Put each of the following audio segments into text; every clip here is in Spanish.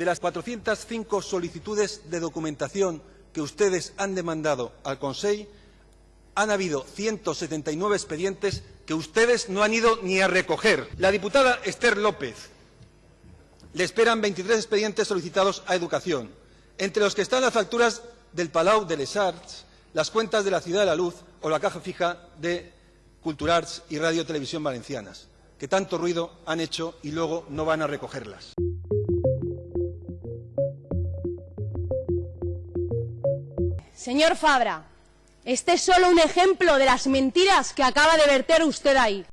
de las 405 solicitudes de documentación que ustedes han demandado al Consejo, han habido 179 expedientes que ustedes no han ido ni a recoger. La diputada Esther López le esperan 23 expedientes solicitados a Educación, entre los que están las facturas del Palau de les Arts, las cuentas de la Ciudad de la Luz o la caja fija de Culturarts y Radio Televisión Valencianas, que tanto ruido han hecho y luego no van a recogerlas. Señor Fabra, este es solo un ejemplo de las mentiras que acaba de verter usted ahí.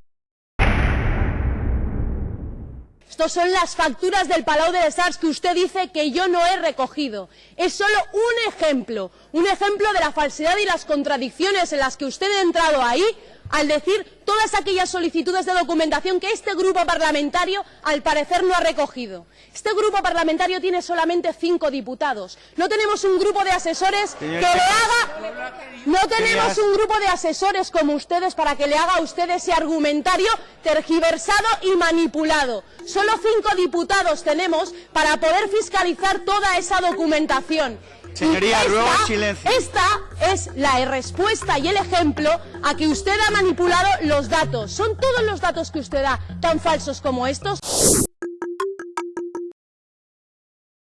Estos son las facturas del Palau de les Arts que usted dice que yo no he recogido. Es solo un ejemplo, un ejemplo de la falsedad y las contradicciones en las que usted ha entrado ahí al decir todas aquellas solicitudes de documentación que este grupo parlamentario al parecer no ha recogido. Este grupo parlamentario tiene solamente cinco diputados. No tenemos un grupo de asesores que le haga... No tenemos un grupo de asesores como ustedes para que le haga a usted ese argumentario tergiversado y manipulado. Solo cinco diputados tenemos para poder fiscalizar toda esa documentación. Señoría, esta, ruego silencio. Esta es la respuesta y el ejemplo a que usted ha manipulado los datos. ¿Son todos los datos que usted da tan falsos como estos?